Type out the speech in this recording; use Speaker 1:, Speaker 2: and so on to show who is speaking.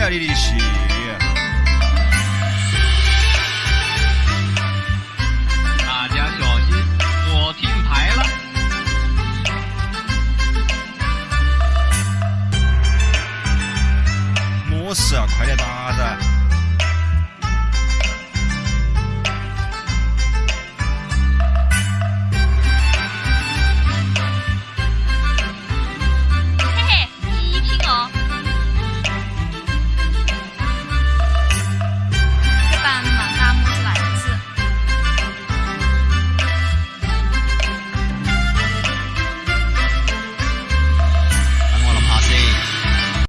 Speaker 1: Mulher Irish.